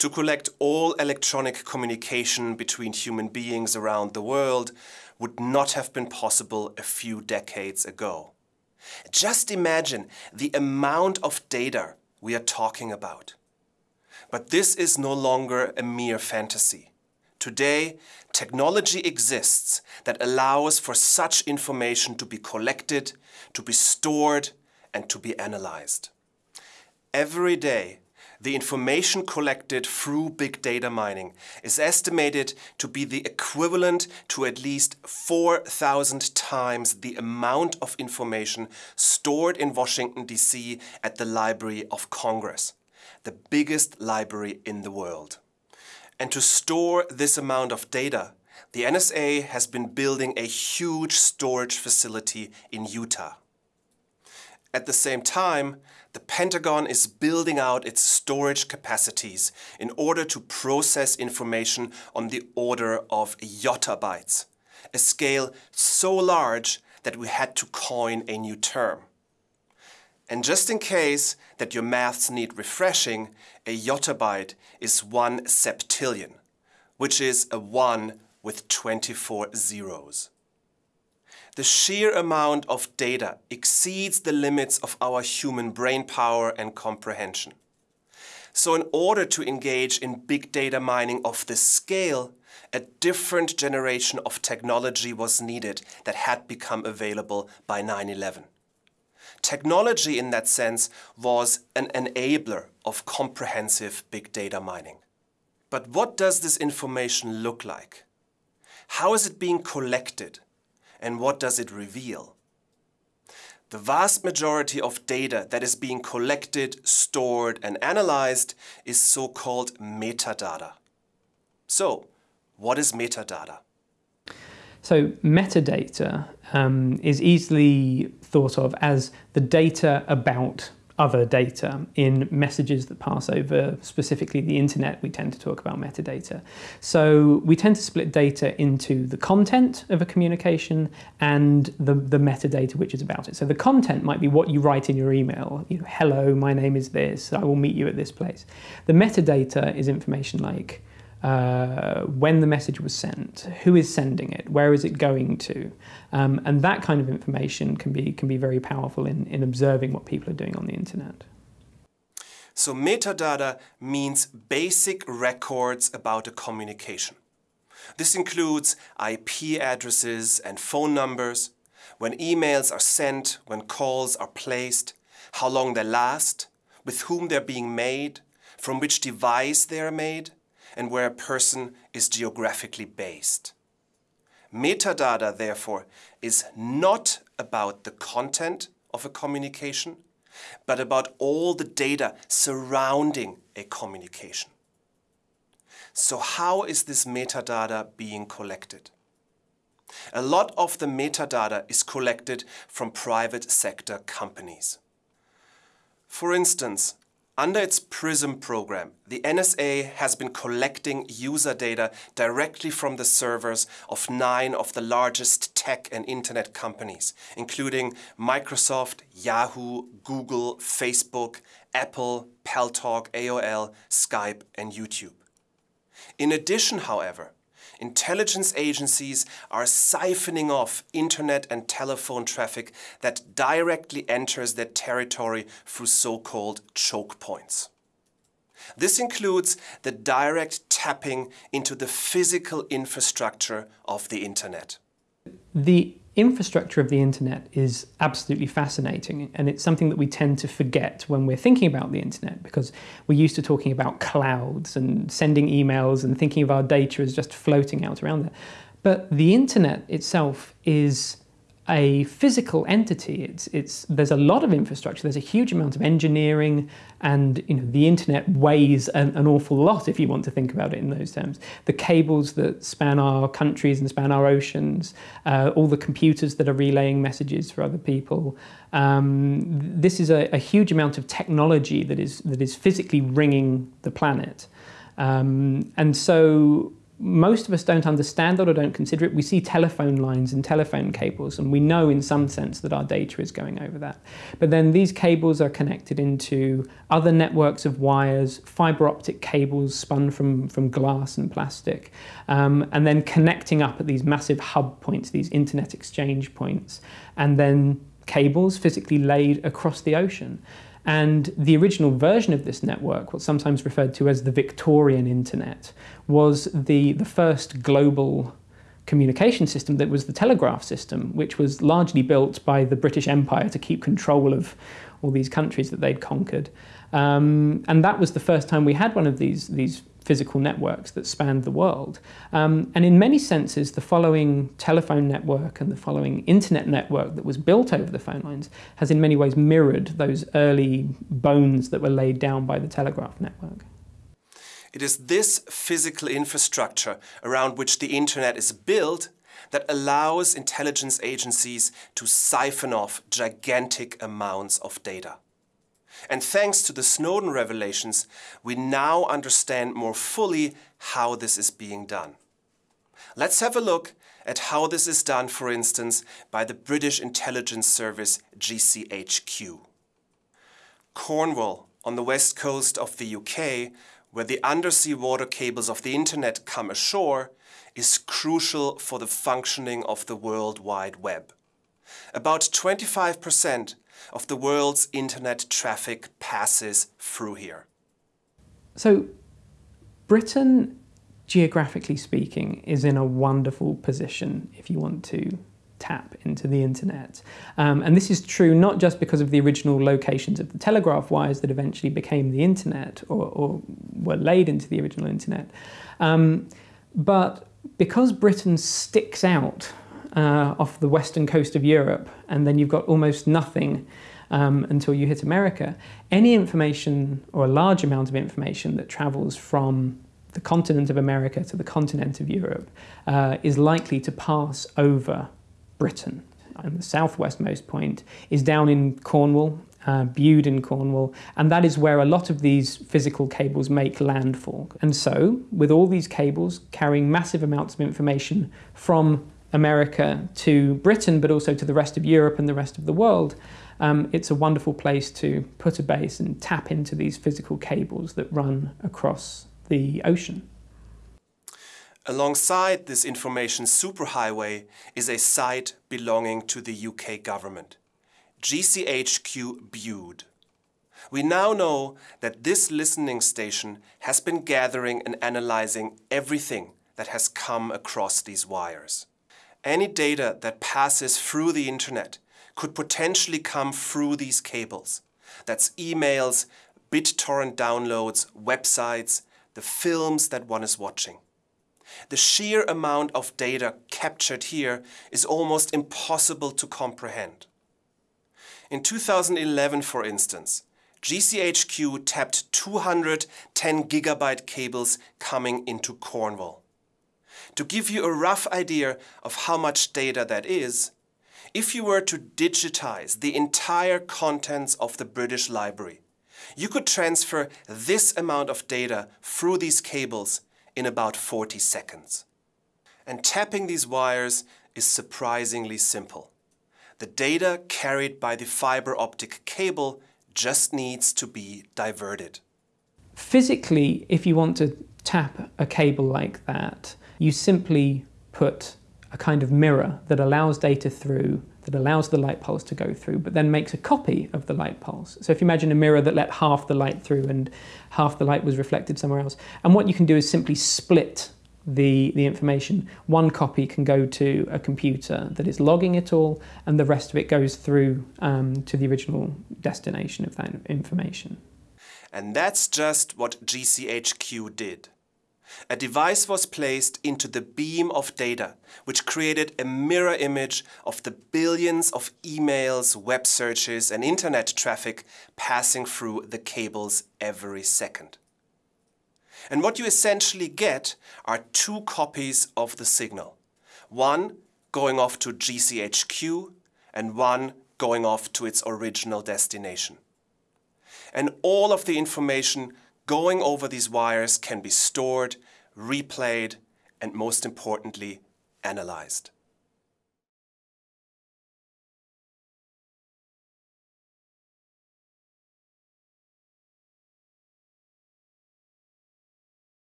To collect all electronic communication between human beings around the world would not have been possible a few decades ago. Just imagine the amount of data we are talking about. But this is no longer a mere fantasy. Today, technology exists that allows for such information to be collected, to be stored, and to be analyzed. Every day, the information collected through big data mining is estimated to be the equivalent to at least 4,000 times the amount of information stored in Washington, D.C. at the Library of Congress, the biggest library in the world. And to store this amount of data, the NSA has been building a huge storage facility in Utah. At the same time, the Pentagon is building out its storage capacities in order to process information on the order of yottabytes, a scale so large that we had to coin a new term. And just in case that your maths need refreshing, a yottabyte is one septillion, which is a 1 with 24 zeros the sheer amount of data exceeds the limits of our human brain power and comprehension. So in order to engage in big data mining of this scale, a different generation of technology was needed that had become available by 9-11. Technology in that sense was an enabler of comprehensive big data mining. But what does this information look like? How is it being collected? and what does it reveal? The vast majority of data that is being collected, stored and analyzed is so-called metadata. So, what is metadata? So metadata um, is easily thought of as the data about other data in messages that pass over specifically the internet. We tend to talk about metadata. So we tend to split data into the content of a communication and the, the metadata which is about it. So the content might be what you write in your email. You know hello my name is this. I will meet you at this place. The metadata is information like uh, when the message was sent, who is sending it, where is it going to, um, and that kind of information can be can be very powerful in, in observing what people are doing on the internet. So metadata means basic records about a communication. This includes IP addresses and phone numbers, when emails are sent, when calls are placed, how long they last, with whom they're being made, from which device they are made, and where a person is geographically based. Metadata, therefore, is not about the content of a communication, but about all the data surrounding a communication. So how is this metadata being collected? A lot of the metadata is collected from private sector companies. For instance, under its PRISM program, the NSA has been collecting user data directly from the servers of nine of the largest tech and internet companies, including Microsoft, Yahoo, Google, Facebook, Apple, Paltalk, AOL, Skype and YouTube. In addition, however, intelligence agencies are siphoning off internet and telephone traffic that directly enters their territory through so-called choke points. This includes the direct tapping into the physical infrastructure of the internet. The infrastructure of the internet is absolutely fascinating and it's something that we tend to forget when we're thinking about the internet because we're used to talking about clouds and sending emails and thinking of our data as just floating out around there. But the internet itself is a physical entity. It's, it's, there's a lot of infrastructure, there's a huge amount of engineering, and you know, the internet weighs an, an, awful lot if you want to think about it in those terms. The cables that span our countries and span our oceans, uh, all the computers that are relaying messages for other people. Um, this is a, a, huge amount of technology that is, that is physically ringing the planet. Um, and so most of us don't understand that or don't consider it. We see telephone lines and telephone cables, and we know in some sense that our data is going over that. But then these cables are connected into other networks of wires, fiber optic cables spun from, from glass and plastic, um, and then connecting up at these massive hub points, these internet exchange points, and then cables physically laid across the ocean. And the original version of this network, what's sometimes referred to as the Victorian Internet, was the, the first global communication system that was the telegraph system, which was largely built by the British Empire to keep control of all these countries that they'd conquered. Um, and that was the first time we had one of these, these physical networks that spanned the world. Um, and in many senses, the following telephone network and the following internet network that was built over the phone lines has in many ways mirrored those early bones that were laid down by the telegraph network. It is this physical infrastructure around which the internet is built that allows intelligence agencies to siphon off gigantic amounts of data. And thanks to the Snowden revelations, we now understand more fully how this is being done. Let's have a look at how this is done, for instance, by the British intelligence service GCHQ. Cornwall, on the west coast of the UK, where the undersea water cables of the internet come ashore, is crucial for the functioning of the World Wide Web. About 25% of the world's internet traffic passes through here. So, Britain, geographically speaking, is in a wonderful position if you want to tap into the internet. Um, and this is true not just because of the original locations of the telegraph wires that eventually became the internet or, or were laid into the original internet, um, but because Britain sticks out uh, off the western coast of Europe, and then you've got almost nothing um, until you hit America. Any information or a large amount of information that travels from the continent of America to the continent of Europe uh, is likely to pass over Britain. And the southwestmost point is down in Cornwall, uh, Bude in Cornwall, and that is where a lot of these physical cables make landfall. And so, with all these cables carrying massive amounts of information from America to Britain, but also to the rest of Europe and the rest of the world, um, it's a wonderful place to put a base and tap into these physical cables that run across the ocean. Alongside this information superhighway is a site belonging to the UK government, GCHQ Bude. We now know that this listening station has been gathering and analyzing everything that has come across these wires. Any data that passes through the internet could potentially come through these cables. That's emails, BitTorrent downloads, websites, the films that one is watching. The sheer amount of data captured here is almost impossible to comprehend. In 2011, for instance, GCHQ tapped 210 gigabyte cables coming into Cornwall. To give you a rough idea of how much data that is, if you were to digitize the entire contents of the British Library, you could transfer this amount of data through these cables in about 40 seconds. And tapping these wires is surprisingly simple. The data carried by the fiber optic cable just needs to be diverted. Physically, if you want to tap a cable like that, you simply put a kind of mirror that allows data through, that allows the light pulse to go through, but then makes a copy of the light pulse. So if you imagine a mirror that let half the light through and half the light was reflected somewhere else, and what you can do is simply split the, the information. One copy can go to a computer that is logging it all, and the rest of it goes through um, to the original destination of that information. And that's just what GCHQ did. A device was placed into the beam of data, which created a mirror image of the billions of emails, web searches and internet traffic passing through the cables every second. And what you essentially get are two copies of the signal. One going off to GCHQ and one going off to its original destination. And all of the information going over these wires can be stored, replayed, and most importantly, analyzed.